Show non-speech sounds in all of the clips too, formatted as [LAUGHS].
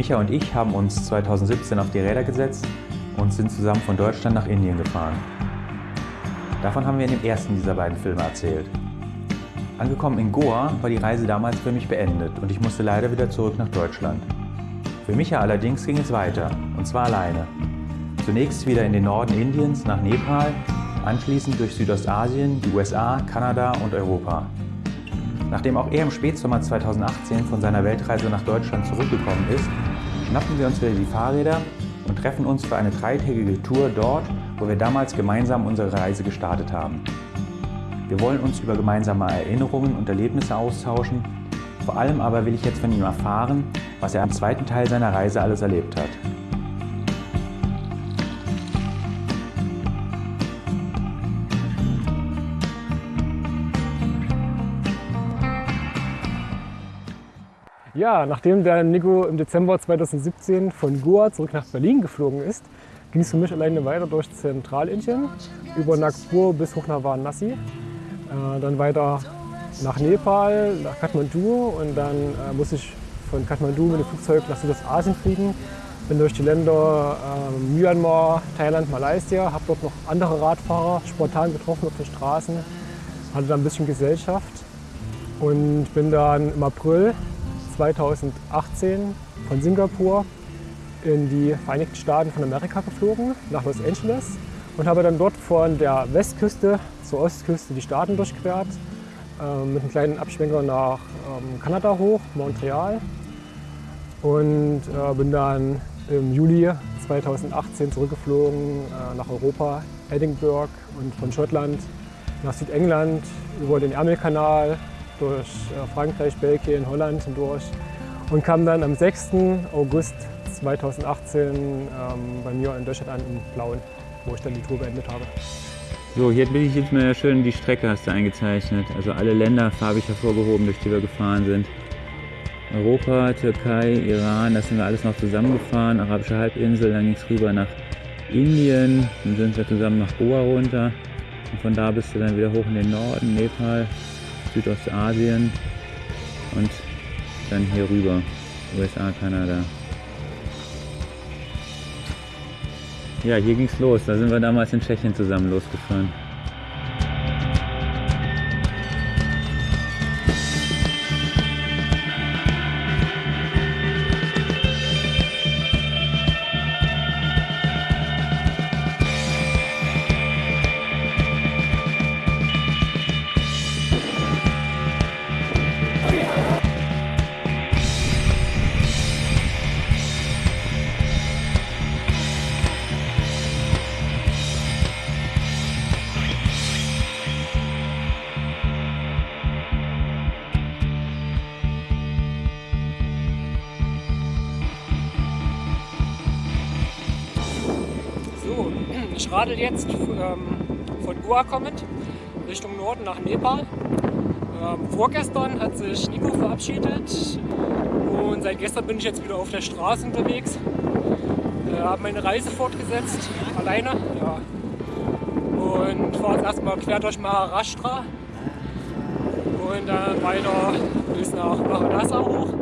Micha und ich haben uns 2017 auf die Räder gesetzt und sind zusammen von Deutschland nach Indien gefahren. Davon haben wir in dem ersten dieser beiden Filme erzählt. Angekommen in Goa war die Reise damals für mich beendet und ich musste leider wieder zurück nach Deutschland. Für Micha allerdings ging es weiter, und zwar alleine. Zunächst wieder in den Norden Indiens nach Nepal, anschließend durch Südostasien, die USA, Kanada und Europa. Nachdem auch er im Spätsommer 2018 von seiner Weltreise nach Deutschland zurückgekommen ist, schnappen wir uns wieder die Fahrräder und treffen uns für eine dreitägige Tour dort, wo wir damals gemeinsam unsere Reise gestartet haben. Wir wollen uns über gemeinsame Erinnerungen und Erlebnisse austauschen. Vor allem aber will ich jetzt von ihm erfahren, was er am zweiten Teil seiner Reise alles erlebt hat. Ja, nachdem der Nico im Dezember 2017 von Goa zurück nach Berlin geflogen ist, ging es für mich alleine weiter durch Zentralindien, über Nagpur bis hoch nach Varanasi, äh, dann weiter nach Nepal, nach Kathmandu und dann äh, muss ich von Kathmandu mit dem Flugzeug nach Südostasien fliegen. Bin durch die Länder äh, Myanmar, Thailand, Malaysia, habe dort noch andere Radfahrer spontan getroffen auf den Straßen, hatte da ein bisschen Gesellschaft und bin dann im April 2018 von Singapur in die Vereinigten Staaten von Amerika geflogen, nach Los Angeles und habe dann dort von der Westküste zur Ostküste die Staaten durchquert, äh, mit einem kleinen Abschwenker nach ähm, Kanada hoch, Montreal und äh, bin dann im Juli 2018 zurückgeflogen äh, nach Europa, Edinburgh und von Schottland nach Südengland über den Ärmelkanal durch äh, Frankreich, Belgien, Holland hindurch und kam dann am 6. August 2018 ähm, bei mir in Deutschland an, in Blauen, wo ich dann die Tour beendet habe. So, hier bin ich jetzt mal schön die Strecke hast du eingezeichnet. Also alle Länder farbig hervorgehoben, durch die wir gefahren sind. Europa, Türkei, Iran, das sind wir alles noch zusammengefahren. Arabische Halbinsel, dann ging es rüber nach Indien, dann sind wir zusammen nach Goa runter. Und von da bist du dann wieder hoch in den Norden, Nepal, Südostasien und dann hier rüber, USA, Kanada. Ja, hier ging's los. Da sind wir damals in Tschechien zusammen losgefahren. Nach Nepal. Ähm, vorgestern hat sich Nico verabschiedet und seit gestern bin ich jetzt wieder auf der Straße unterwegs. Äh, habe meine Reise fortgesetzt, alleine. Ja. Und fahre jetzt erstmal quer durch Maharashtra und dann weiter bis nach Varanasi hoch.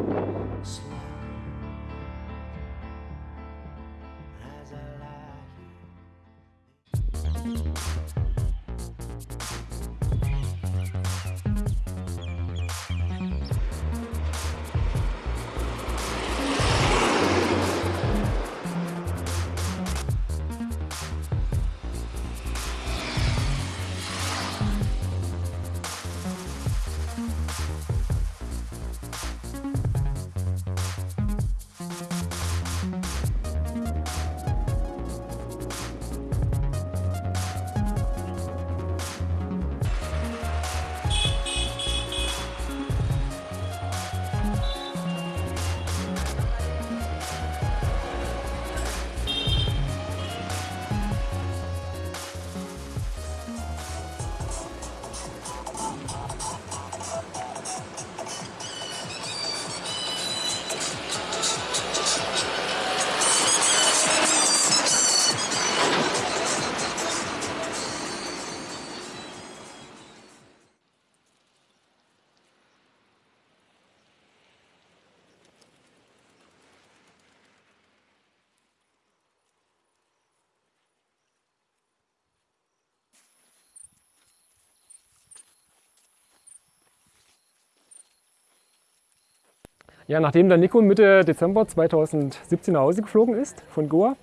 Ja, nachdem der Nico Mitte Dezember 2017 nach Hause geflogen ist von Goa,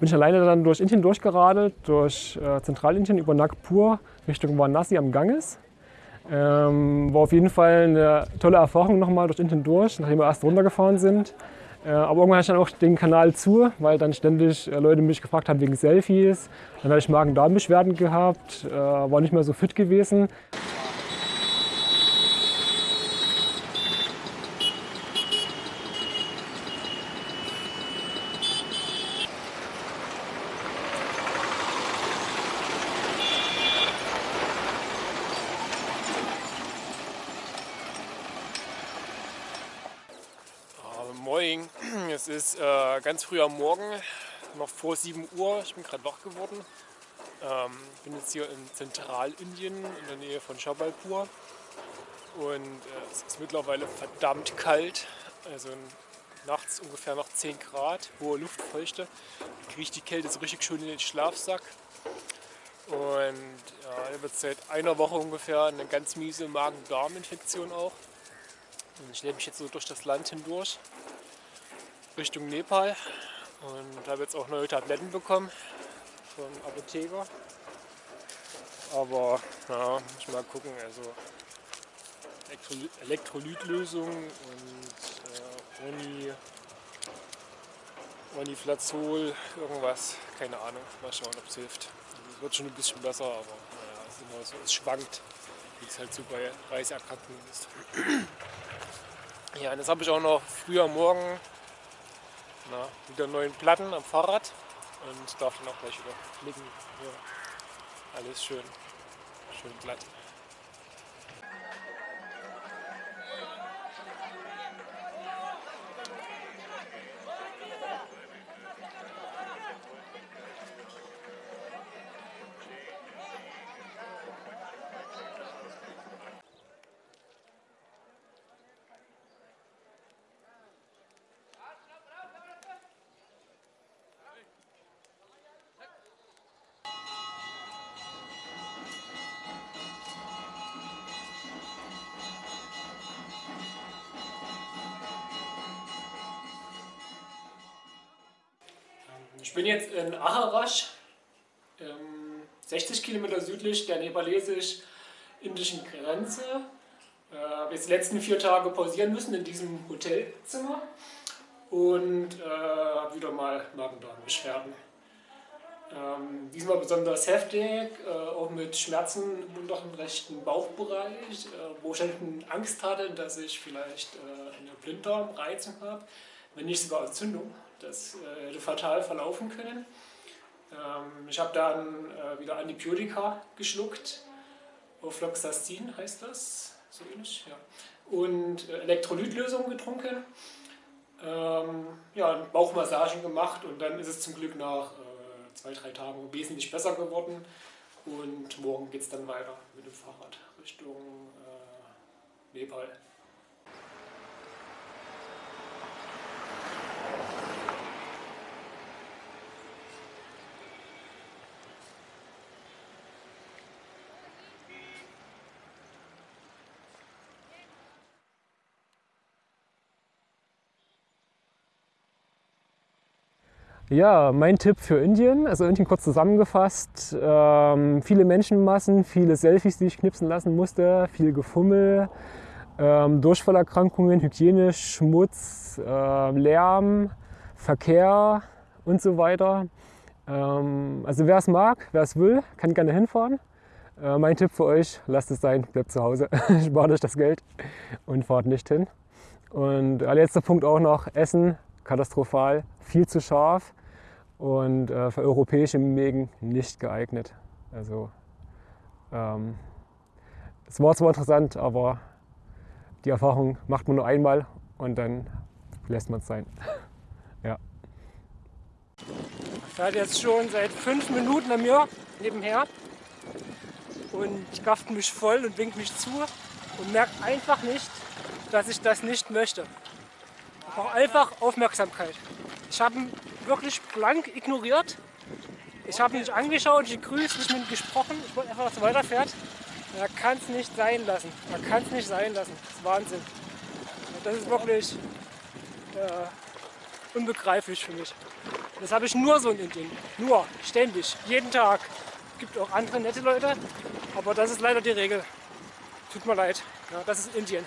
bin ich alleine dann durch Indien durchgeradelt, durch äh, Zentralindien über Nagpur Richtung Varanasi am Ganges. Ähm, war auf jeden Fall eine tolle Erfahrung nochmal durch Indien durch, nachdem wir erst runtergefahren sind. Äh, aber irgendwann hatte ich dann auch den Kanal zu, weil dann ständig äh, Leute mich gefragt haben wegen Selfies. Dann hatte ich Magen-Darm-Beschwerden gehabt, war nicht mehr so fit gewesen. Moin, es äh, ganz früh am Morgen, noch vor 7 Uhr. Ich bin gerade wach geworden. Ähm, bin jetzt hier in Zentralindien in der Nähe von Shabalpur und äh, es ist mittlerweile verdammt kalt. Also nachts ungefähr noch 10 Grad, hohe Luftfeuchte. Kriege ich die Kälte so richtig schön in den Schlafsack. Und ja, da wird seit einer Woche ungefähr eine ganz miese Magen-Darm-Infektion auch. Und ich lebe mich jetzt so durch das Land hindurch. Richtung Nepal und habe jetzt auch neue Tabletten bekommen vom Apotheker. Aber ja, muss ich mal gucken. Also Elektroly Elektrolytlösung und äh, Oni, Oniflazol, irgendwas, keine Ahnung. Mal schauen, ob es hilft. Also, es wird schon ein bisschen besser, aber naja, es, immer so, es schwankt, wie es halt so bei Reiserkrankungen ist. [CLEARS THROAT] Ja, und das habe ich auch noch früher morgen na, wieder neuen Platten am Fahrrad und darf dann auch gleich wieder fliegen. Ja, alles schön, schön glatt. Bin jetzt in Aharash, 60 Kilometer südlich der nepalesisch-indischen Grenze. Ich habe jetzt die letzten vier Tage pausieren müssen in diesem Hotelzimmer und äh, habe wieder mal Magen-Darm-Beschwerden. Ähm, diesmal besonders heftig, äh, auch mit Schmerzen im unteren rechten Bauchbereich, äh, wo ich Angst hatte, dass ich vielleicht äh, eine Blinddarmreizung habe, wenn nicht sogar Entzündung. Das äh, hätte fatal verlaufen können. Ähm, ich habe dann äh, wieder Antibiotika geschluckt, Ofloxacin heißt das, so ähnlich, ja. Und äh, Elektrolytlösung getrunken, ähm, ja, Bauchmassagen gemacht und dann ist es zum Glück nach zwei, drei Tagen wesentlich besser geworden. Und morgen geht es dann weiter mit dem Fahrrad Richtung Nepal. Ja, mein Tipp für Indien, also Indien kurz zusammengefasst, ähm, viele Menschenmassen, viele Selfies, die ich knipsen lassen musste, viel Gefummel, ähm, Durchfallerkrankungen, Hygiene, Schmutz, äh, Lärm, Verkehr und so weiter. Ähm, also wer es mag, wer es will, kann gerne hinfahren. Äh, mein Tipp für euch, lasst es sein, bleibt zu Hause, [LAUGHS] spart euch das Geld und fahrt nicht hin. Und äh, letzter Punkt auch noch, Essen, katastrophal, viel zu scharf und äh, für europäische Mägen nicht geeignet. Also ähm, es war zwar interessant, aber die Erfahrung macht man nur einmal und dann lässt man es sein. [LAUGHS] ja. Er fährt jetzt schon seit fünf Minuten an mir nebenher und gafft mich voll und winkt mich zu und merkt einfach nicht, dass ich das nicht möchte. Auch einfach Aufmerksamkeit. Ich habe ihn wirklich blank ignoriert. Ich habe ihn nicht angeschaut, ich gegrüßt, nicht mit ihm gesprochen. Ich wollte einfach, dass er weiterfährt. Er kann es nicht sein lassen. Er kann es nicht sein lassen. Das ist Wahnsinn. Das ist wirklich äh, unbegreiflich für mich. Das habe ich nur so in Indien. Nur, ständig, jeden Tag. Es gibt auch andere nette Leute, aber das ist leider die Regel. Tut mir leid. Ja, das ist Indien.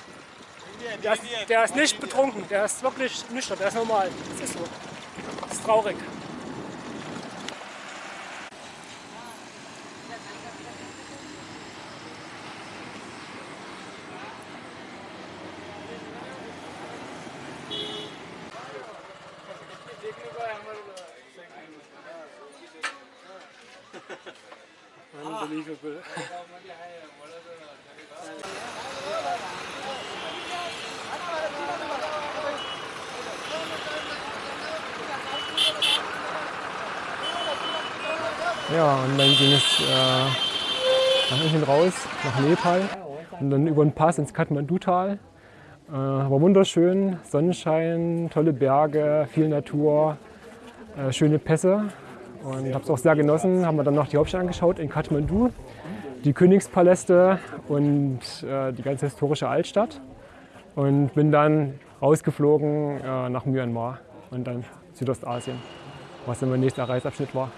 Der ist, der ist nicht betrunken, der ist wirklich nüchtern, der ist normal. Das ist so. Das ist traurig. Unbelievable. [LAUGHS] Ja, und dann ging es äh, nach hinten raus, nach Nepal und dann über den Pass ins Kathmandu-Tal. Äh, war wunderschön, Sonnenschein, tolle Berge, viel Natur, äh, schöne Pässe und habe es auch sehr genossen. Haben wir dann noch die Hauptstadt angeschaut in Kathmandu, die Königspaläste und äh, die ganze historische Altstadt und bin dann rausgeflogen äh, nach Myanmar und dann Südostasien, was dann mein nächster Reisabschnitt war.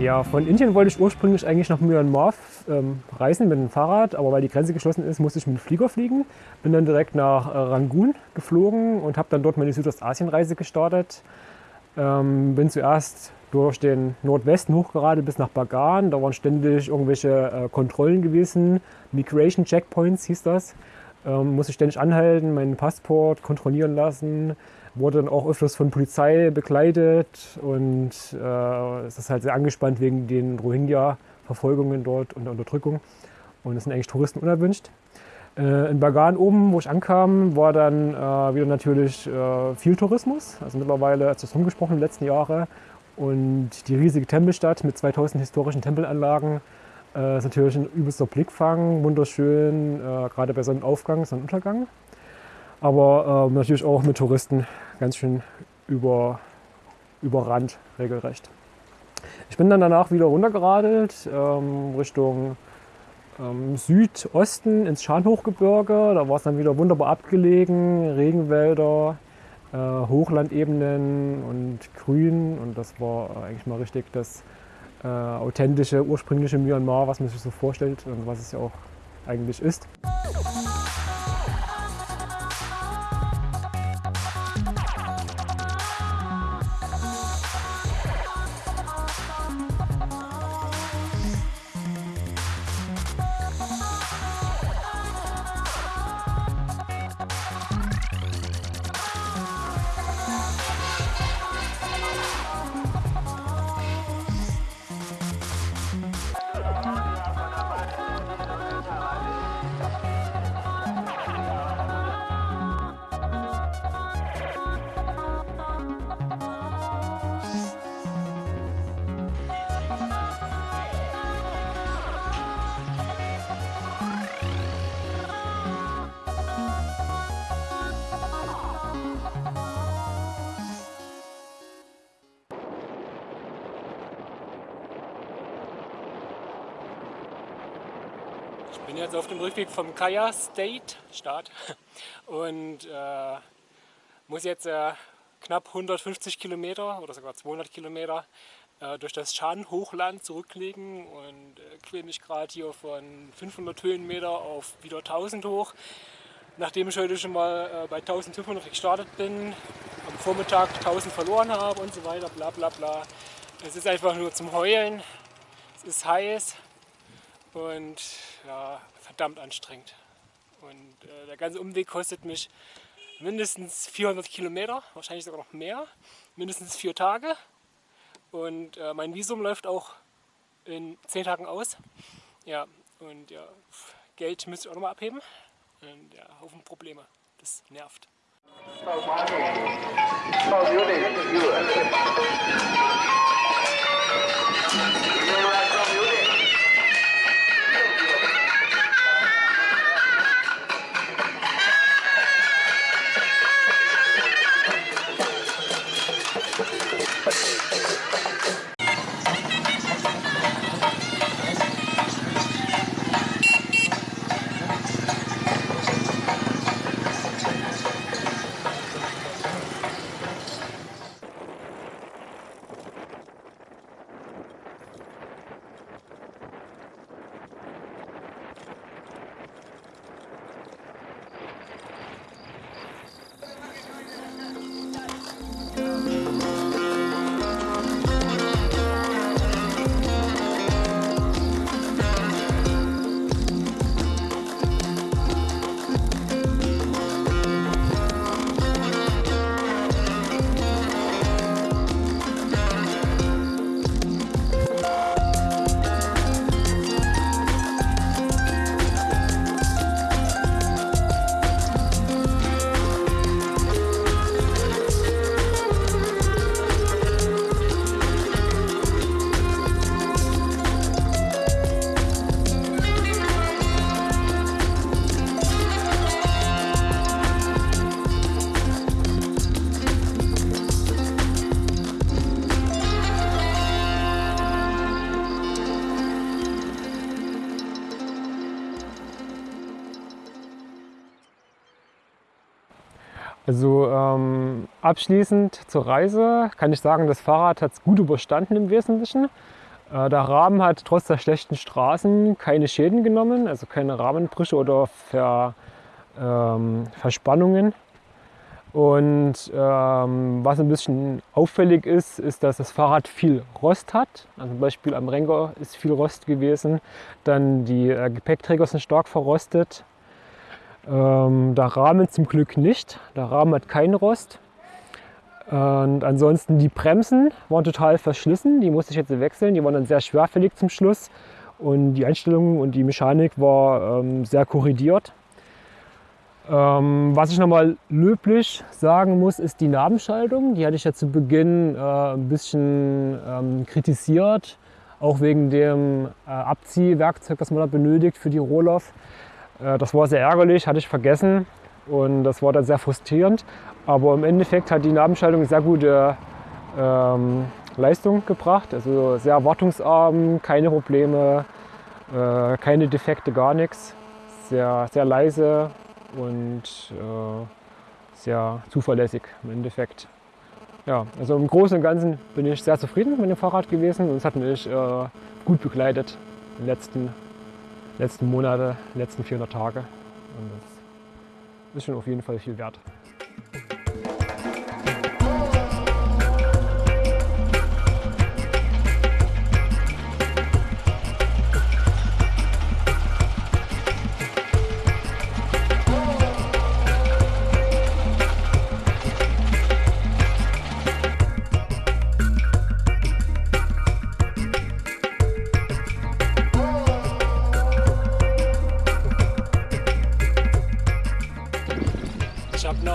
Ja, von Indien wollte ich ursprünglich eigentlich nach Myanmar ähm, reisen mit dem Fahrrad, aber weil die Grenze geschlossen ist, musste ich mit dem Flieger fliegen. Bin dann direkt nach äh, Rangoon geflogen und habe dann dort meine Südostasienreise gestartet. Ähm, bin zuerst durch den Nordwesten hochgeradelt bis nach Bagan. Da waren ständig irgendwelche äh, Kontrollen gewesen. Migration Checkpoints hieß das. ähm, musste ständig anhalten, meinen Passport kontrollieren lassen, wurde dann auch öfters von Polizei begleitet und äh, es ist halt sehr angespannt wegen den Rohingya-Verfolgungen dort und der Unterdrückung. Und es sind eigentlich Touristen unerwünscht. Äh, in Bagan oben, wo ich ankam, war dann äh, wieder natürlich äh, viel Tourismus. Also mittlerweile hat das rumgesprochen in den letzten Jahren. Und die riesige Tempelstadt mit 2000 historischen Tempelanlagen äh, ist natürlich ein übelster Blickfang, wunderschön, äh, gerade bei Sonnenaufgang, Sonnenuntergang. Aber äh, natürlich auch mit Touristen ganz schön über, überrannt, regelrecht. Ich bin dann danach wieder runtergeradelt ähm, Richtung ähm, Südosten ins Scharnhochgebirge. Da war es dann wieder wunderbar abgelegen, Regenwälder, äh, Hochlandebenen und Grün. Und das war eigentlich mal richtig das äh, authentische, ursprüngliche Myanmar, was man sich so vorstellt und was es ja auch eigentlich ist. Jetzt auf dem Rückweg vom Kaya State Staat und äh, muss jetzt äh, knapp 150 Kilometer oder sogar 200 Kilometer äh, durch das Shan-Hochland zurücklegen und äh, quäle mich gerade hier von 500 Höhenmeter auf wieder 1000 hoch. Nachdem ich heute schon mal äh, bei 1500 gestartet bin, am Vormittag 1000 verloren habe und so weiter, bla bla bla. Es ist einfach nur zum Heulen, es ist heiß, und ja, verdammt anstrengend. Und äh, der ganze Umweg kostet mich mindestens 400 Kilometer, wahrscheinlich sogar noch mehr, mindestens vier Tage. Und äh, mein Visum läuft auch in zehn Tagen aus. Ja, und ja, Geld müsste ich auch nochmal abheben. Und ja, Haufen Probleme. Das nervt. Also abschließend zur Reise kann ich sagen, das Fahrrad hat es gut überstanden im Wesentlichen. Äh, der Rahmen hat trotz der schlechten Straßen keine Schäden genommen, also keine Rahmenbrüche oder Ver, ähm, Verspannungen. Und ähm, was ein bisschen auffällig ist, ist, dass das Fahrrad viel Rost hat. Also zum Beispiel am Renker ist viel Rost gewesen. Dann die äh, Gepäckträger sind stark verrostet. Ähm, der Rahmen zum Glück nicht. Der Rahmen hat keinen Rost. Und ansonsten die Bremsen waren total verschlissen. Die musste ich jetzt wechseln. Die waren dann sehr schwerfällig zum Schluss. Und die Einstellung und die Mechanik war ähm, sehr korrigiert. Ähm, was ich nochmal löblich sagen muss, ist die Nabenschaltung. Die hatte ich ja zu Beginn äh, ein bisschen ähm, kritisiert, auch wegen dem äh, Abziehwerkzeug, das man da benötigt für die Rohloff. Äh, das war sehr ärgerlich, hatte ich vergessen und das war dann sehr frustrierend. Aber im Endeffekt hat die Nabenschaltung sehr gute ähm, Leistung gebracht, also sehr wartungsarm, keine Probleme, äh, keine Defekte, gar nichts. Sehr, sehr leise, und äh, sehr zuverlässig im Endeffekt. Ja, also im Großen und Ganzen bin ich sehr zufrieden mit dem Fahrrad gewesen und es hat mich äh, gut begleitet in den letzten, letzten Monate, letzten 400 Tage. Ist schon auf jeden Fall viel wert.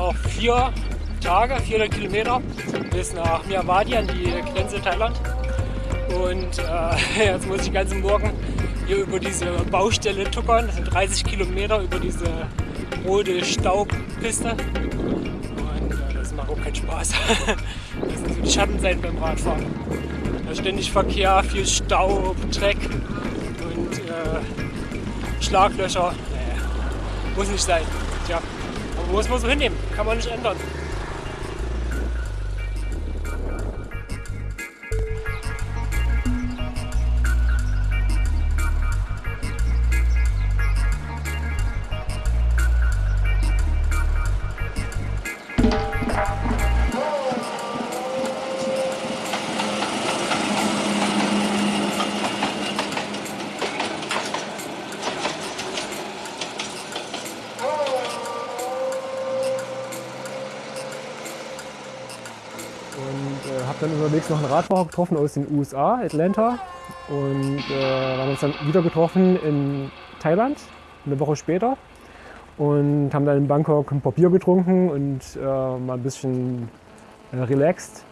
Noch vier Tage, 400 Kilometer bis nach Myanmar an die Grenze Thailand. Und äh, [LAUGHS] jetzt muss ich den ganzen Morgen hier über diese Baustelle tuckern. Das sind 30 Kilometer über diese rote Staubpiste. Und äh, das macht auch keinen Spaß. [LAUGHS] Das sind so die Schattenseiten beim Radfahren. Da ständig Verkehr, viel Staub, Dreck und äh, Schlaglöcher. Nee, muss nicht sein. Tja, aber muss man so hinnehmen. Kann man nicht ändern. Noch einen Radfahrer getroffen aus den USA, Atlanta. Und äh, haben uns dann wieder getroffen in Thailand, eine Woche später. Und haben dann in Bangkok ein paar Bier getrunken und äh, mal ein bisschen äh, relaxed.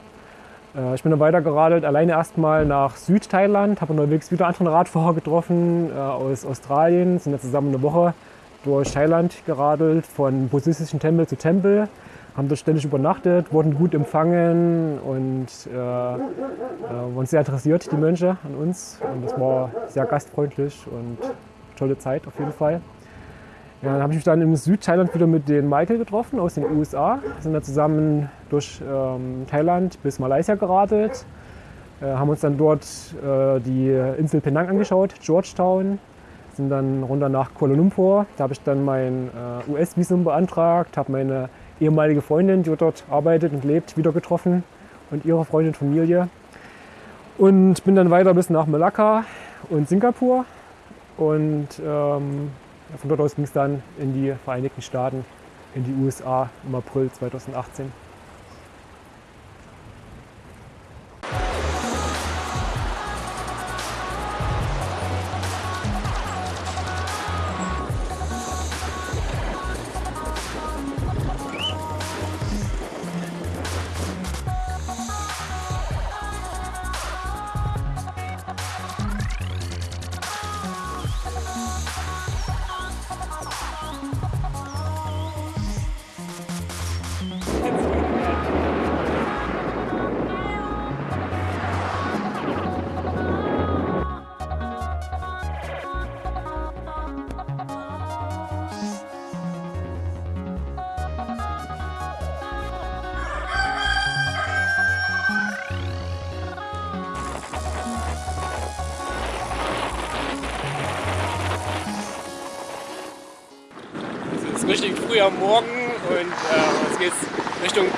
Äh, ich bin dann weitergeradelt, alleine erstmal nach Südthailand, habe unterwegs wieder anderen Radfahrer getroffen äh, aus Australien, sind dann zusammen eine Woche durch Thailand geradelt, von buddhistischen Tempel zu Tempel, haben dort ständig übernachtet, wurden gut empfangen und äh, äh, waren sehr interessiert, die Mönche an uns. Und das war sehr gastfreundlich und tolle Zeit auf jeden Fall. Ja, dann habe ich mich dann in Südthailand wieder mit den Michael getroffen aus den USA. Wir sind dann zusammen durch ähm, Thailand bis Malaysia geradelt. Äh, haben uns dann dort äh, die Insel Penang angeschaut, Georgetown. Sind dann runter nach Kuala Lumpur. Da habe ich dann mein äh, US-Visum beantragt, habe meine ehemalige Freundin, die dort arbeitet und lebt, wieder getroffen und ihre Freundin, Familie. Und bin dann weiter bis nach Malakka und Singapur. Und ähm, von dort aus ging es dann in die Vereinigten Staaten, in die USA im April 2018.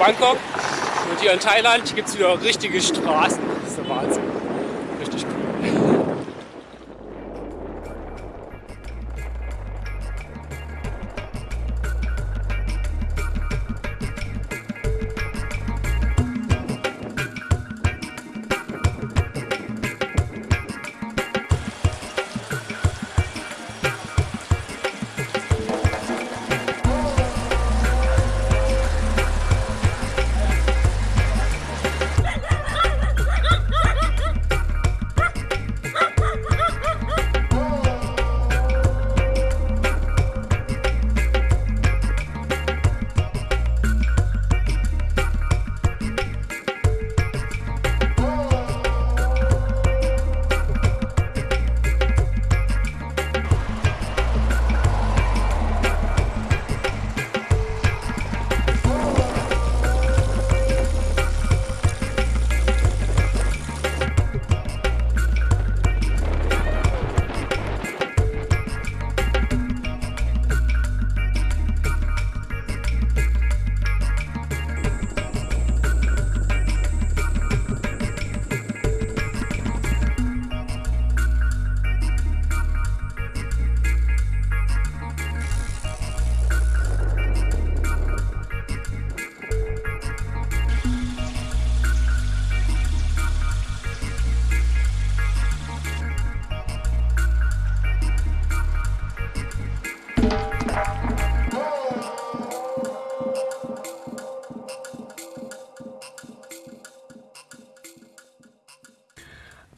Bangkok. Und hier in Thailand gibt es wieder richtige Straßen.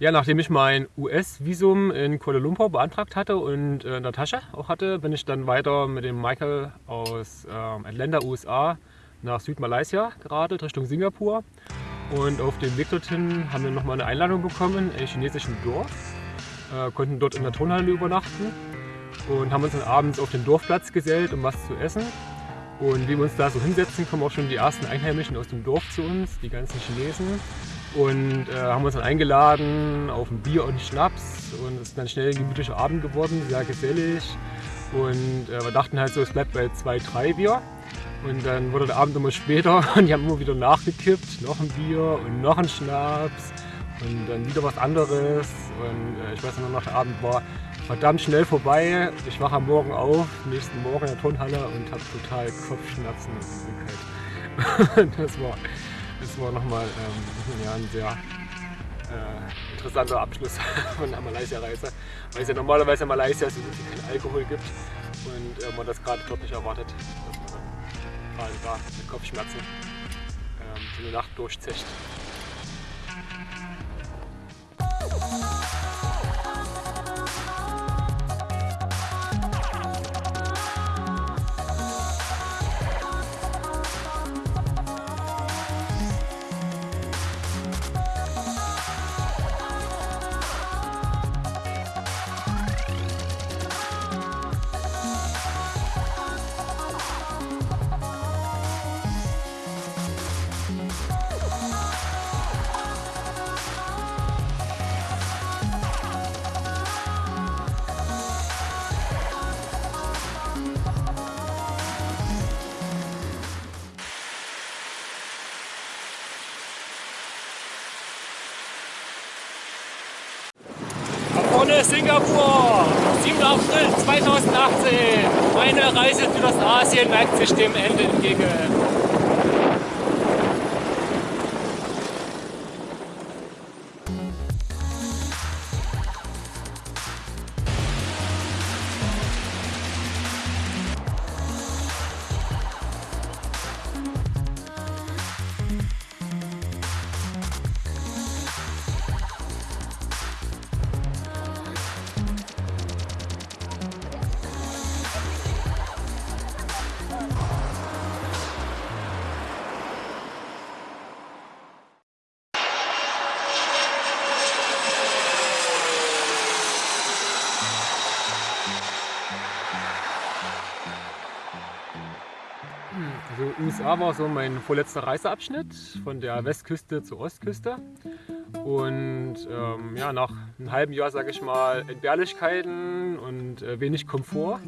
Ja, nachdem ich mein US-Visum in Kuala Lumpur beantragt hatte und äh, Tasche auch hatte, bin ich dann weiter mit dem Michael aus ähm, Atlanta, USA, nach Südmalaysia geradelt, Richtung Singapur. Und auf dem Weg dorthin haben wir nochmal eine Einladung bekommen in einem chinesischen Dorf, äh, konnten dort in der Turnhalle übernachten und haben uns dann abends auf den Dorfplatz gesellt, um was zu essen. Und wie wir uns da so hinsetzen, kommen auch schon die ersten Einheimischen aus dem Dorf zu uns, die ganzen Chinesen und äh, haben uns dann eingeladen auf ein Bier und Schnaps und es ist dann schnell ein gemütlicher Abend geworden, sehr gesellig und äh, wir dachten halt so, es bleibt bei zwei, drei Bier und dann wurde der Abend immer später [LAUGHS] und die haben immer wieder nachgekippt, noch ein Bier und noch ein Schnaps und dann wieder was anderes und äh, ich weiß noch, der Abend war verdammt schnell vorbei. Ich wache am Morgen auf, nächsten Morgen in der Turnhalle und habe total Kopfschmerzen [LAUGHS] und Übelkeit. das war das war nochmal ähm, ja, ein sehr äh, interessanter Abschluss [LAUGHS] von der Malaysia-Reise, weil es ja normalerweise in Malaysia so gut wie Alkohol gibt und äh, man das gerade dort nicht erwartet, dass man gerade da mit Kopfschmerzen ähm, so eine Nacht durchzecht. Ist Singapur, 7. April 2018. Meine Reise durch das Asien neigt sich dem Ende entgegen. USA war so mein vorletzter Reiseabschnitt von der Westküste zur Ostküste. Und ähm, ja, nach einem halben Jahr, sage ich mal, Entbehrlichkeiten und äh, wenig Komfort,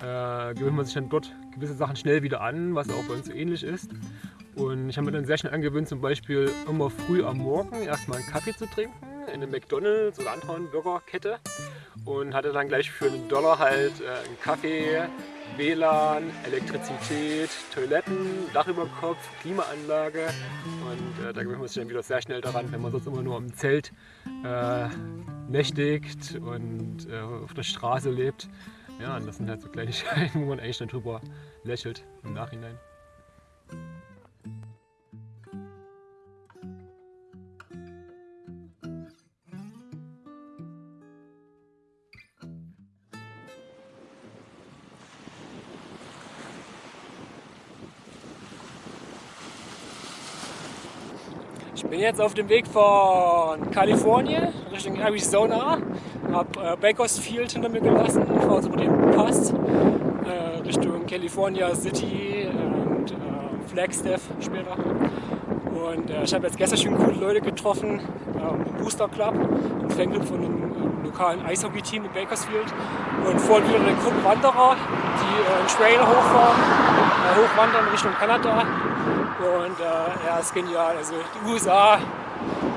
äh, gewöhnt man sich dann dort gewisse Sachen schnell wieder an, was auch bei uns so ähnlich ist. Und ich habe mir dann sehr schnell angewöhnt, zum Beispiel immer früh am Morgen erstmal einen Kaffee zu trinken in einem McDonalds oder anderen Burgerkette und hatte dann gleich für einen Dollar halt äh, einen Kaffee, WLAN, Elektrizität, Toiletten, Dach über Kopf, Klimaanlage und äh, da gewöhnt man sich dann wieder sehr schnell daran, wenn man sonst immer nur im Zelt äh, nächtigt und äh, auf der Straße lebt. Ja, und das sind halt so Kleinigkeiten, [LAUGHS] wo man eigentlich dann drüber lächelt im Nachhinein. Bin jetzt auf dem Weg von Kalifornien Richtung Arizona. Hab äh, Bakersfield hinter mir gelassen, fahre jetzt über den Pass äh, Richtung California City und äh, Flagstaff später. Und äh, ich habe jetzt gestern schon coole Leute getroffen ähm, im Booster Club, im Fanclub von einem ähm, lokalen Eishockey-Team in Bakersfield. Und vorhin wieder eine Gruppe Wanderer, die äh, einen Trail hochfahren, äh, hochwandern Richtung Kanada. Und äh, ja, ist genial. Also die USA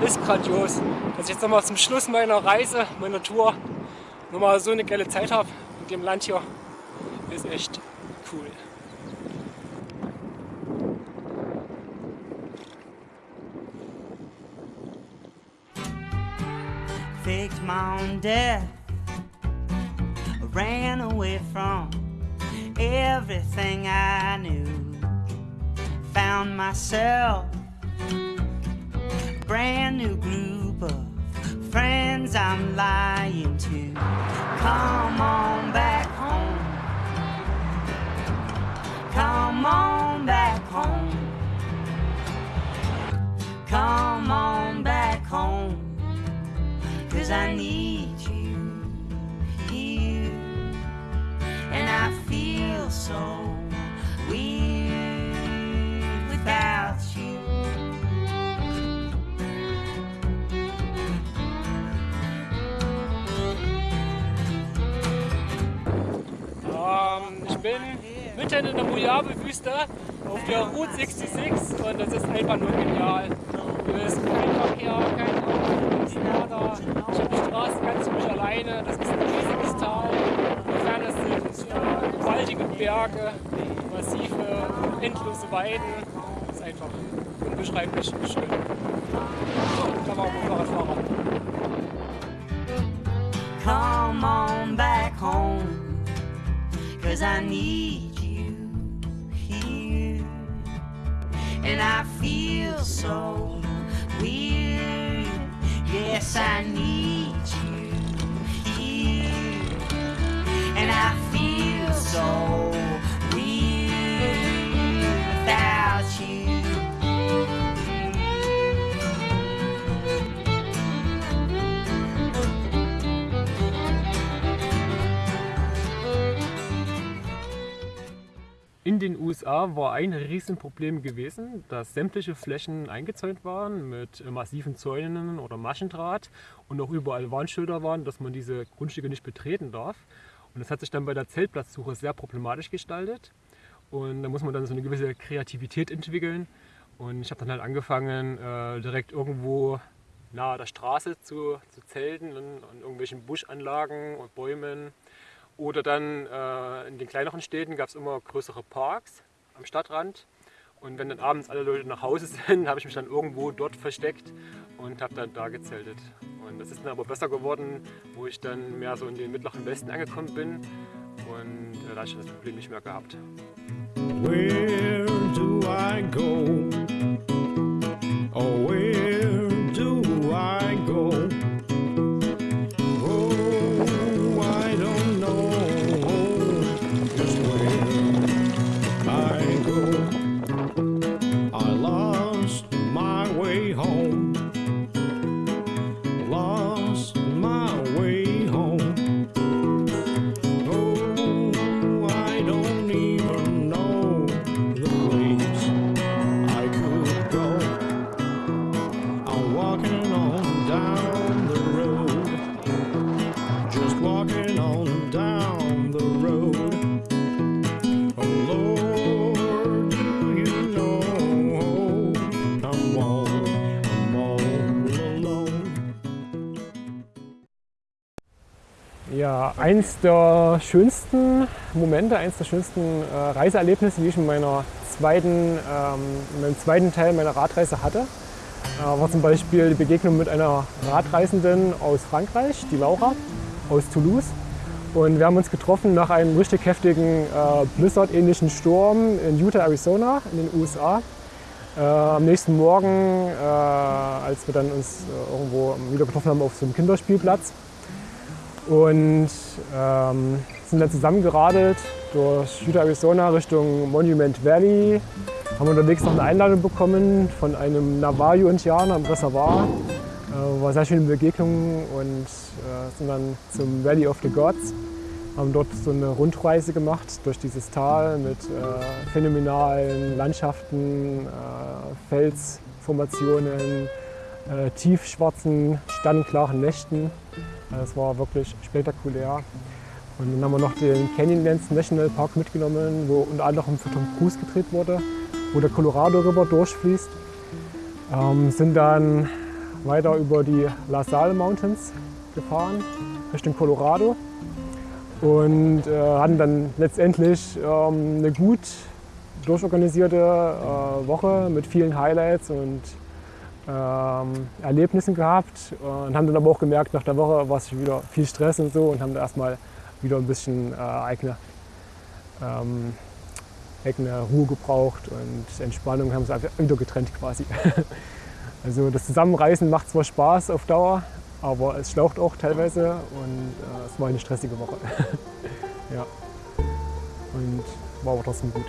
ist grandios. Dass ich jetzt nochmal zum Schluss meiner Reise, meiner Tour, nochmal so eine geile Zeit habe in dem Land hier, ist echt cool. faked my own death. Ran away from everything I. Found myself a brand new group of friends I'm lying to. Come on back home. Come on back home. Come on back home. Cause I need you here. And I feel so bin mitten in der Mojave-Wüste auf der Route 66 und das ist einfach nur genial. Hier ist kein Verkehr, kein Auto, nichts nada. Ich habe die Straße ganz für mich alleine. Das ist ein riesiges Tal. In der Ferne sind äh, gewaltige Berge, massive, endlose Weiden. Das ist einfach unbeschreiblich schön. Da war auch ein Fahrradfahrer. Cause I need you here. And I feel so weird. Yes, I In den USA war ein Riesenproblem gewesen, dass sämtliche Flächen eingezäunt waren mit äh, massiven Zäunen oder Maschendraht und auch überall Warnschilder waren, dass man diese Grundstücke nicht betreten darf. Und das hat sich dann bei der Zeltplatzsuche sehr problematisch gestaltet. Und da muss man dann so eine gewisse Kreativität entwickeln. Und ich habe dann halt angefangen, äh, direkt irgendwo nahe der Straße zu, zu zelten, an, an irgendwelchen Buschanlagen und Bäumen. Oder dann äh, in den kleineren Städten gab es immer größere Parks am Stadtrand. Und wenn dann abends alle Leute nach Hause [LAUGHS] sind, habe ich mich dann irgendwo dort versteckt und habe dann da gezeltet. Und das ist dann aber besser geworden, wo ich dann mehr so in den mittleren Westen angekommen bin. Und äh, da habe ich das Problem nicht mehr gehabt. Where eins der schönsten Momente, eins der schönsten äh, Reiseerlebnisse, die ich in, meiner zweiten, ähm, in meinem zweiten Teil meiner Radreise hatte, äh, war zum Beispiel die Begegnung mit einer Radreisenden aus Frankreich, die Laura aus Toulouse. Und wir haben uns getroffen nach einem richtig heftigen äh, Blizzard-ähnlichen Sturm in Utah, Arizona in den USA. Äh, am nächsten Morgen, äh, als wir dann uns äh, irgendwo wieder getroffen haben auf so einem Kinderspielplatz, und ähm, sind dann zusammengeradelt durch Utah, Arizona Richtung Monument Valley. Haben unterwegs noch eine Einladung bekommen von einem Navajo-Indianer im Reservoir. Äh, war sehr schöne Begegnung und äh, sind dann zum Valley of the Gods. Haben dort so eine Rundreise gemacht durch dieses Tal mit äh, phänomenalen Landschaften, äh, Felsformationen, äh, tiefschwarzen, sternklaren Nächten. Das war wirklich spektakulär. Und dann haben wir noch den Canyonlands National Park mitgenommen, wo unter anderem für Tom Cruise gedreht wurde, wo der Colorado River durchfließt. Ähm, sind dann weiter über die La Salle Mountains gefahren, Richtung Colorado. Und äh, hatten dann letztendlich ähm, eine gut durchorganisierte äh, Woche mit vielen Highlights und ähm, Erlebnissen gehabt und haben dann aber auch gemerkt, nach der Woche war es wieder viel Stress und so und haben da erstmal wieder ein bisschen äh, eigene, ähm, eigene Ruhe gebraucht und Entspannung haben sie einfach wieder getrennt quasi. [LAUGHS] also das Zusammenreisen macht zwar Spaß auf Dauer, aber es schlaucht auch teilweise und äh, es war eine stressige Woche. [LAUGHS] ja. Und war aber trotzdem gut.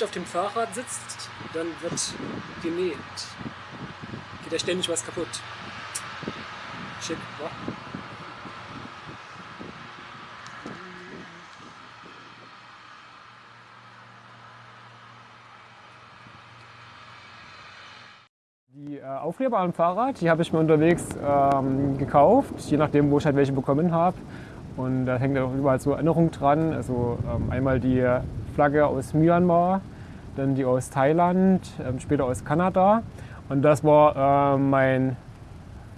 Nicht auf dem Fahrrad sitzt, dann wird genäht. Geht ja ständig was kaputt. Schick, wa? Die äh, Aufkleber am Fahrrad, die habe ich mir unterwegs ähm, gekauft, je nachdem, wo ich halt welche bekommen habe. Und da hängt auch überall so Erinnerung dran. Also ähm, einmal die Flagge aus Myanmar, dann die aus Thailand, ähm, später aus Kanada. Und das war ähm, mein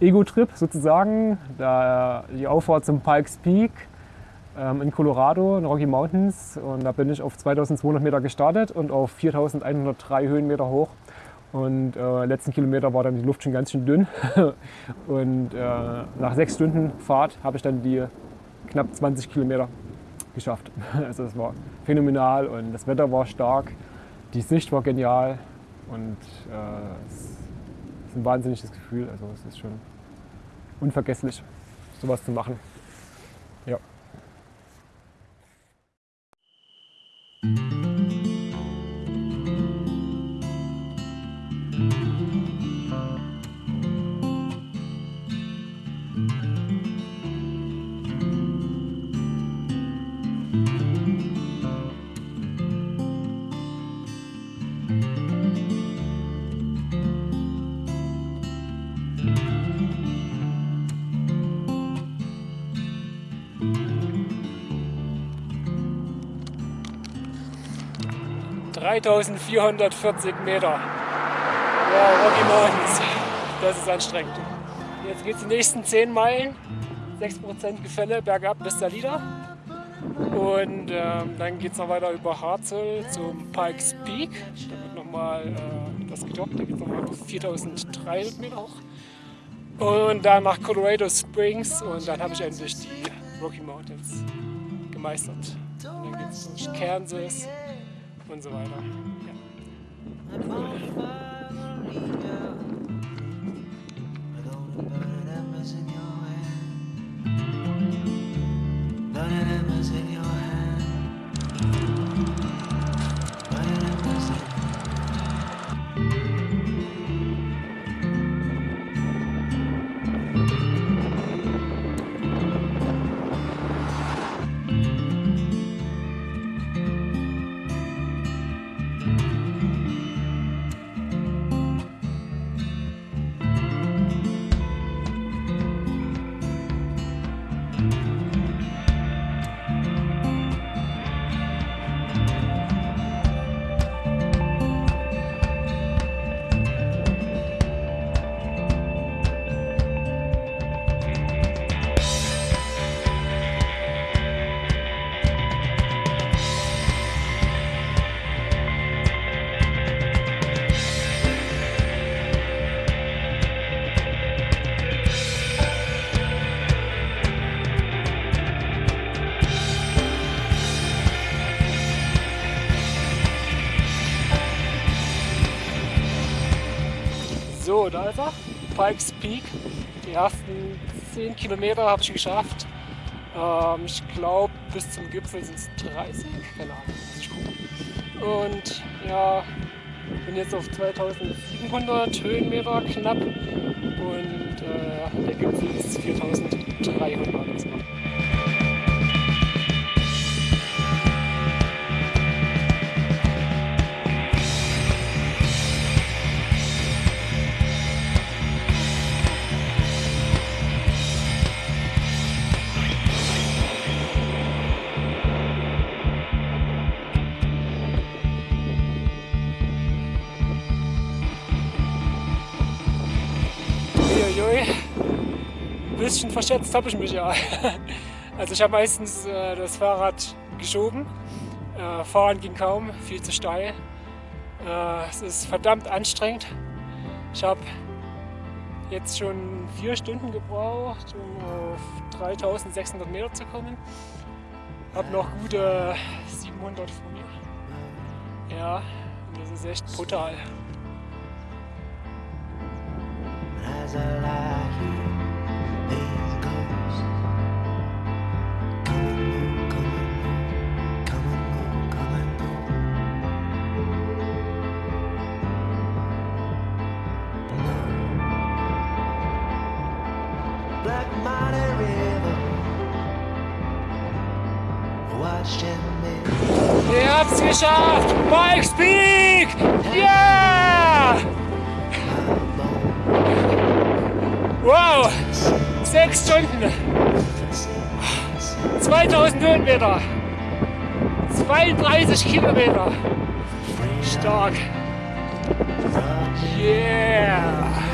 Ego-Trip sozusagen, da die Auffahrt zum Pikes Peak ähm, in Colorado, in Rocky Mountains. Und da bin ich auf 2200 Meter gestartet und auf 4103 Höhenmeter hoch. Und äh, letzten Kilometer war dann die Luft schon ganz schön dünn. [LAUGHS] Und äh, nach sechs Stunden Fahrt habe ich dann die knapp 20 Kilometer geschafft. [LAUGHS] Also es war phänomenal und das Wetter war stark, die Sicht war genial und äh, es ist ein wahnsinniges Gefühl. Also es ist schon unvergesslich, sowas zu machen. Ja. Wow. 3440 Meter. Wow, Rocky Mountains. Das ist anstrengend. Jetzt geht es die nächsten 10 Meilen. 6% Gefälle bergab bis Salida. Und ähm, dann geht es noch weiter über Harzel zum Pikes Peak. Da wird nochmal äh, das gedockt, da geht es nochmal bis 4300 Meter hoch. Und dann nach Colorado Springs und dann habe ich endlich die Rocky Mountains gemeistert. Und dann geht es durch Kansas und so weiter. Ja. So, da ist er. Pikes Peak. Die ersten 10 Kilometer habe ich geschafft. Ähm, ich glaube, bis zum Gipfel sind es 30. Keine Ahnung, muss ich gucken. Und ja, bin jetzt auf 2700 Höhenmeter knapp. Und äh, der Gipfel ist 4300. verschätzt habe ich mich ja. [LAUGHS] Also ich habe meistens äh, das Fahrrad geschoben. Äh, fahren ging kaum, viel zu steil. Äh, es ist verdammt anstrengend. Ich habe jetzt schon vier Stunden gebraucht, um auf 3600 Meter zu kommen. Habe noch gute 700 vor mir. Ja, das ist echt brutal. As I lie here, habt's geschafft! Pikes Peak! Yeah! Wow! Sechs Stunden! 2000 Höhenmeter! 32 Kilometer! Stark! Yeah!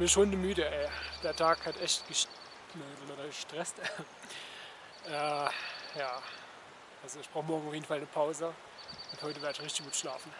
Mich schon müde, ey. Der Tag hat echt gest- gestresst. [LAUGHS] äh, ja, also ich brauche morgen auf jeden Fall eine Pause und heute werde ich richtig gut schlafen.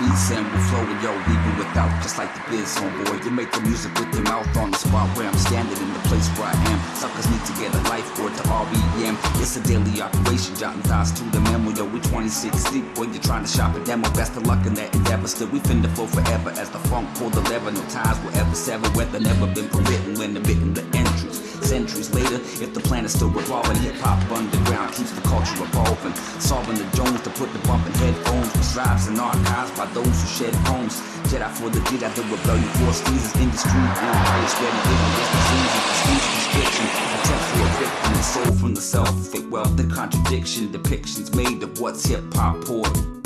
Beat sample flowing, yo, even without, just like the biz homeboy. You make the music with your mouth on the spot where I'm standing in the place where I am. Suckers need to get a life board to RBM. It's a daily operation, jotting thoughts to the memo, yo. We 26 deep when you're trying to shop a demo. Best of luck in that endeavor. Still, we finna flow forever as the funk pull the lever. No ties will ever sever. Weather never been permitted when the bitten the entrance. Centuries later. If the planet's still revolving, hip hop underground keeps the culture evolving. Solving the Jones to put the bumping headphones, which drives and archives by those who shed homes. Jedi for the Jedi, the rebellion for seasons, industry, empire spreading hidden disease and prestige constriction. Attempt for a victim, the soul from the self, fake wealth and contradiction. Depictions made of what's hip hop poor.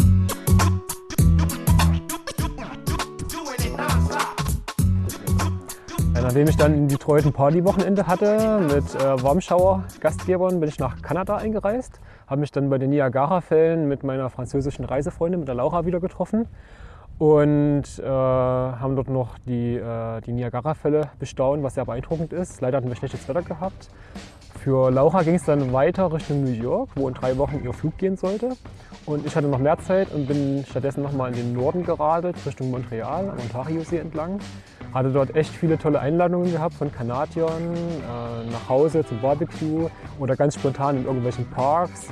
Nachdem ich dann in Detroit ein Partywochenende hatte mit äh, Warmschauer-Gastgebern, bin ich nach Kanada eingereist, habe mich dann bei den Niagara-Fällen mit meiner französischen Reisefreundin, mit der Laura, wieder getroffen und äh, haben dort noch die, äh, die Niagara-Fälle bestaunt, was sehr beeindruckend ist. Leider hatten wir schlechtes Wetter gehabt. Für Laura ging es dann weiter Richtung New York, wo in drei Wochen ihr Flug gehen sollte. Und ich hatte noch mehr Zeit und bin stattdessen nochmal in den Norden geradelt, Richtung Montreal, am Ontario-See entlang. Hatte dort echt viele tolle Einladungen gehabt von Kanadiern, äh, nach Hause zum Barbecue oder ganz spontan in irgendwelchen Parks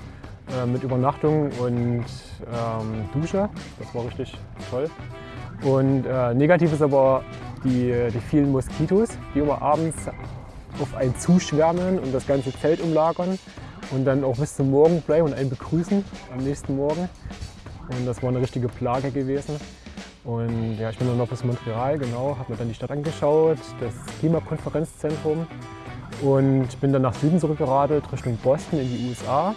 äh, mit Übernachtung und ähm, Dusche. Das war richtig toll. Und äh, negativ ist aber die, die vielen Moskitos, die immer abends auf einen zuschwärmen und das ganze Zelt umlagern und dann auch bis zum Morgen bleiben und einen begrüßen am nächsten Morgen. Und das war eine richtige Plage gewesen. Und ja, ich bin dann noch bis Montreal, genau, habe mir dann die Stadt angeschaut, das Klimakonferenzzentrum. Und bin dann nach Süden zurückgeradelt, Richtung Boston in die USA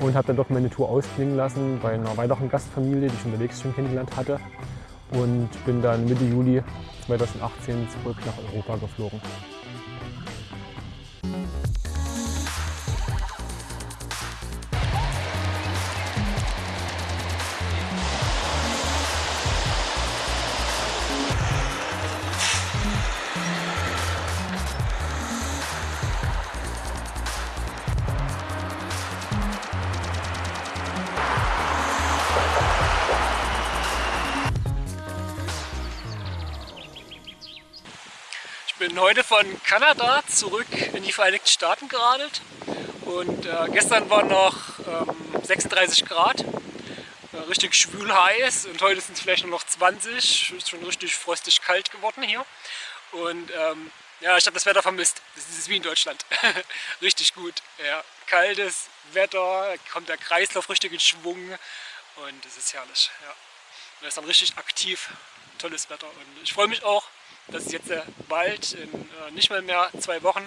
und habe dann dort meine Tour ausklingen lassen bei einer weiteren Gastfamilie, die ich unterwegs schon kennengelernt hatte. Und bin dann Mitte Juli 2018 zurück nach Europa geflogen. Bin heute von Kanada zurück in die Vereinigten Staaten geradelt. Und äh, gestern waren noch ähm, 36 Grad, äh, richtig schwül heiß. Und heute sind es vielleicht nur noch 20, ist schon richtig frostig kalt geworden hier. Und ähm, ja, ich habe das Wetter vermisst, das ist wie in Deutschland, [LAUGHS] richtig gut, ja. kaltes Wetter, kommt der Kreislauf richtig in Schwung. Und es ist herrlich, ja. Und ist dann richtig aktiv, tolles Wetter. Und ich freue mich auch, dass es jetzt bald in äh, nicht mal mehr zwei Wochen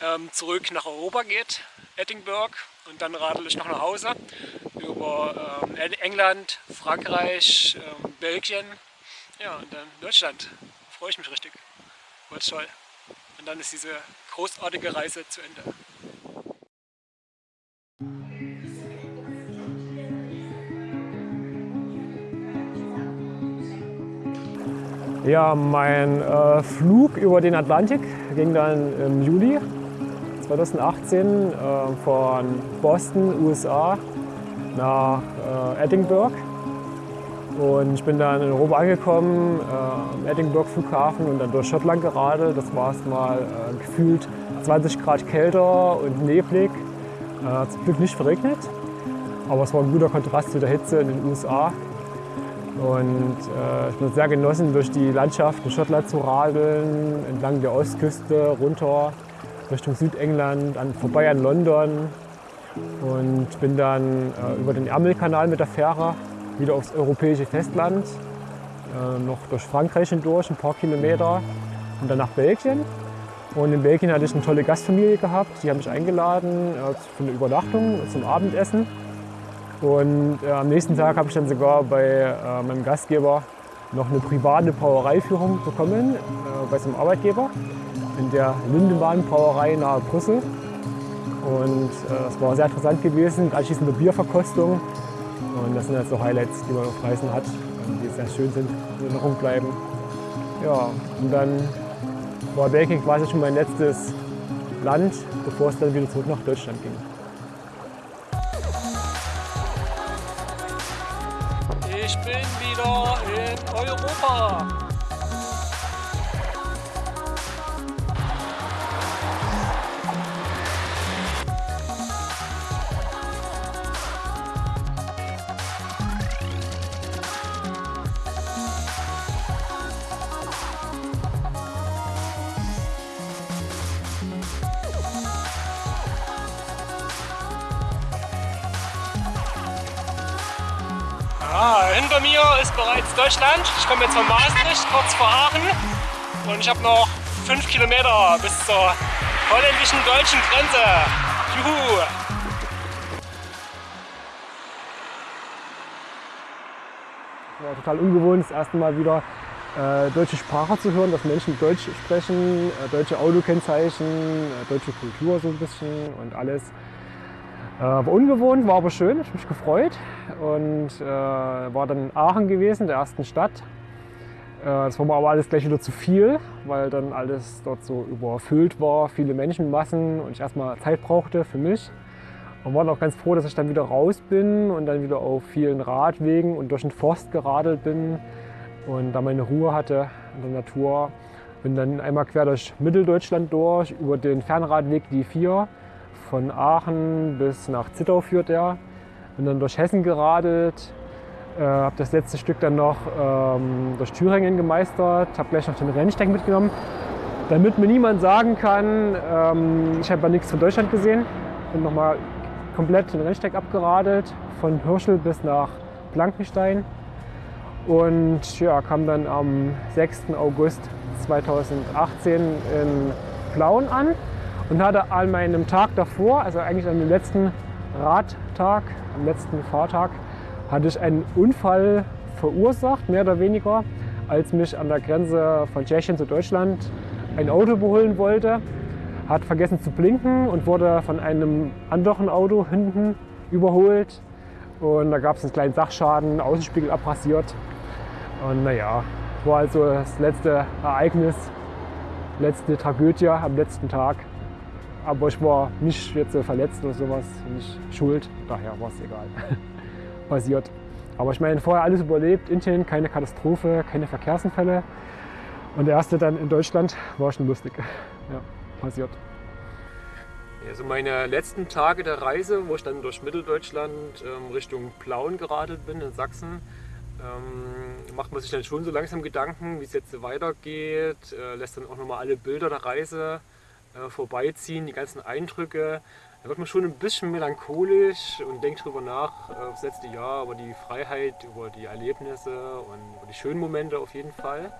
ähm, zurück nach Europa geht, Edinburgh und dann radel ich noch nach Hause über ähm, Eng- England, Frankreich, ähm, Belgien, ja und dann Deutschland. Freue ich mich richtig. Wird toll. Und dann ist diese großartige Reise zu Ende. Ja, mein äh, Flug über den Atlantik ging dann im Juli 2018 äh, von Boston, USA, nach äh, Edinburgh. Und ich bin dann in Europa angekommen, äh, am Edinburgh Flughafen und dann durch Schottland geradelt. Das war erstmal äh, gefühlt 20 Grad kälter und neblig. Äh, zum Glück nicht verregnet, aber es war ein guter Kontrast zu der Hitze in den USA. Und äh, ich bin sehr genossen, durch die Landschaft in Schottland zu radeln, entlang der Ostküste, runter Richtung Südengland, an, vorbei an London. Und bin dann äh, über den Ärmelkanal mit der Fähre wieder aufs europäische Festland, äh, noch durch Frankreich hindurch, ein paar Kilometer und dann nach Belgien. Und in Belgien hatte ich eine tolle Gastfamilie gehabt, die haben mich eingeladen äh, für eine Übernachtung zum Abendessen. Und äh, am nächsten Tag habe ich dann sogar bei äh, meinem Gastgeber noch eine private Brauereiführung bekommen, äh, bei seinem Arbeitgeber, in der Lindemann Brauerei nahe Brüssel. Und äh, es war sehr interessant gewesen, mit anschließender Bierverkostung. Und das sind halt so Highlights, die man auf Reisen hat, die sehr schön sind, in Erinnerung bleiben. Ja, und dann war Belgien quasi schon mein letztes Land, bevor es dann wieder zurück nach Deutschland ging. Ich bin wieder in Europa. Ist bereits Deutschland. Ich komme jetzt von Maastricht, kurz vor Aachen. Und ich habe noch fünf Kilometer bis zur holländischen deutschen Grenze. Juhu! War total ungewohnt, das erste Mal wieder äh, deutsche Sprache zu hören, dass Menschen Deutsch sprechen, äh, deutsche Autokennzeichen, äh, deutsche Kultur so ein bisschen und alles. Äh, war ungewohnt, war aber schön, ich mich gefreut und äh, war dann in Aachen gewesen, der ersten Stadt. Äh, das war mir aber alles gleich wieder zu viel, weil dann alles dort so überfüllt war, viele Menschenmassen und ich erstmal Zeit brauchte für mich. Und war auch ganz froh, dass ich dann wieder raus bin und dann wieder auf vielen Radwegen und durch den Forst geradelt bin und da meine Ruhe hatte in der Natur. Bin dann einmal quer durch Mitteldeutschland durch, über den Fernradweg die 4 von Aachen bis nach Zittau führt er. Bin dann durch Hessen geradelt, äh, habe das letzte Stück dann noch ähm, durch Thüringen gemeistert, habe gleich noch den Rennsteig mitgenommen, damit mir niemand sagen kann, ähm, ich habe nichts von Deutschland gesehen. Bin nochmal komplett den Rennsteig abgeradelt, von Hirschel bis nach Blankenstein. Und ja, kam dann am 6. August 2018 in Plauen an und hatte an meinem Tag davor, also eigentlich an dem letzten Radtag, am letzten Fahrtag, hatte ich einen Unfall verursacht, mehr oder weniger, als mich an der Grenze von Tschechien zu Deutschland ein Auto überholen wollte. Hat vergessen zu blinken und wurde von einem anderen Auto hinten überholt. Und da gab es einen kleinen Sachschaden, Außenspiegel abrasiert. Und naja, war also das letzte Ereignis, letzte Tragödie am letzten Tag. Aber ich war nicht jetzt so verletzt oder sowas, nicht schuld, daher war es egal. [LAUGHS] Passiert. Aber ich meine, vorher alles überlebt, Indien, keine Katastrophe, keine Verkehrsunfälle. Und der erste dann in Deutschland war schon lustig. [LAUGHS] Ja, passiert. Also meine letzten Tage der Reise, wo ich dann durch Mitteldeutschland ähm, Richtung Plauen geradelt bin in Sachsen, ähm, macht man sich dann schon so langsam Gedanken, wie es jetzt weitergeht, äh, lässt dann auch nochmal alle Bilder der Reise äh, vorbeiziehen, die ganzen Eindrücke. Da wird man schon ein bisschen melancholisch und denkt drüber nach, äh, aufs letzte Jahr, über die Freiheit, über die Erlebnisse und über die schönen Momente auf jeden Fall.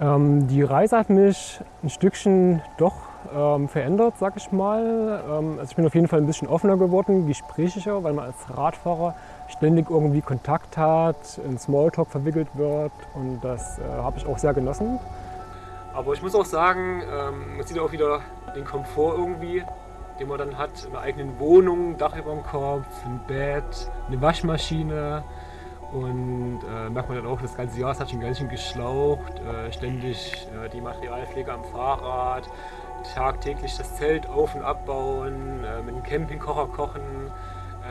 Ähm, die Reise hat mich ein Stückchen doch ähm, verändert, sag ich mal. Ähm, also ich bin auf jeden Fall ein bisschen offener geworden, gesprächiger, weil man als Radfahrer ständig irgendwie Kontakt hat, in Smalltalk verwickelt wird und das äh, habe ich auch sehr genossen. Aber ich muss auch sagen, ähm, man sieht auch wieder den Komfort irgendwie, den man dann hat in der eigenen Wohnung, Dach über dem Kopf, ein Bett, eine Waschmaschine. Und äh, merkt man dann auch, das ganze Jahr hat schon ganz schön geschlaucht, äh, ständig äh, die Materialpflege am Fahrrad, tagtäglich das Zelt auf- und abbauen, äh, mit dem Campingkocher kochen,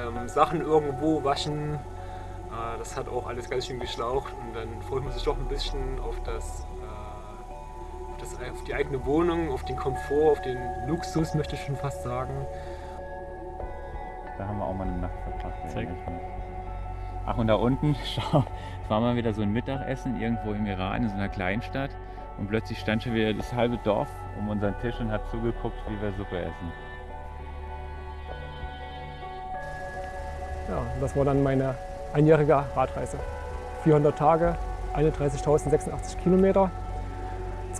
ähm, Sachen irgendwo waschen. Äh, das hat auch alles ganz schön geschlaucht und dann freut man sich doch ein bisschen auf das das, auf die eigene Wohnung, auf den Komfort, auf den Luxus, möchte ich schon fast sagen. Da haben wir auch mal eine Nacht verbracht. Zeig. Ach, und da unten, [LAUGHS] schau, es war mal wieder so ein Mittagessen irgendwo im Iran, in so einer Kleinstadt. Und plötzlich stand schon wieder das halbe Dorf um unseren Tisch und hat zugeguckt, wie wir Suppe essen. Ja, das war dann meine einjährige Radreise. 400 Tage, 31.086 Kilometer,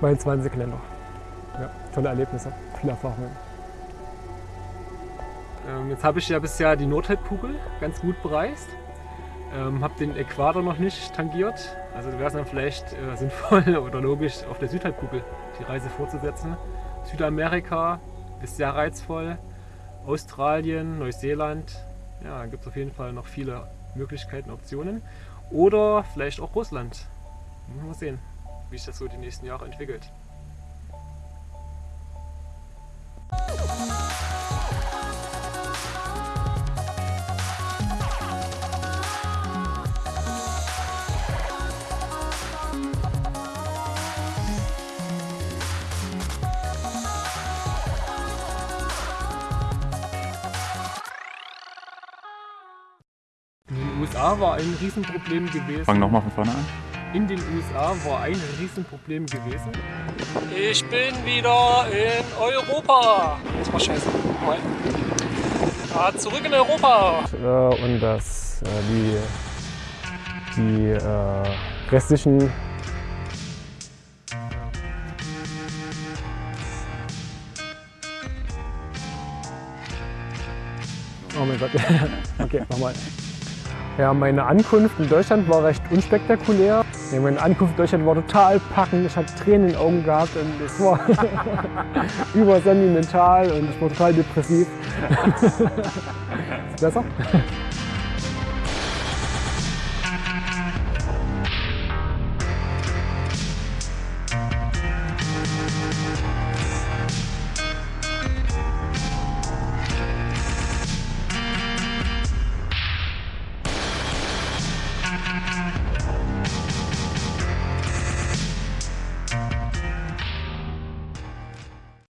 22 Länder. Ja, tolle Erlebnisse, viele Erfahrungen. Ähm, jetzt habe ich ja bisher die Nordhalbkugel ganz gut bereist. Ähm, habe den Äquator noch nicht tangiert. Also wäre es dann vielleicht äh, sinnvoll [LAUGHS] oder logisch, auf der Südhalbkugel die Reise fortzusetzen. Südamerika ist sehr reizvoll. Australien, Neuseeland. Ja, gibt es auf jeden Fall noch viele Möglichkeiten, Optionen. Oder vielleicht auch Russland. Mal sehen, wie sich das so die nächsten Jahre entwickelt. In den USA war ein Riesenproblem gewesen. Fang nochmal von vorne an. In den USA war ein Riesenproblem gewesen. Ich bin wieder in Europa. Das war scheiße. Mal. Ah, zurück in Europa. Äh, Und das, äh, die die äh, restlichen Oh mein Gott. [LAUGHS] Okay, nochmal. Ja, meine Ankunft in Deutschland war recht unspektakulär. Ja, meine Ankunft in Deutschland war total packend. Ich hatte Tränen in den Augen gehabt und es war [LAUGHS] übersentimental und ich war total depressiv. [LAUGHS] Ist besser?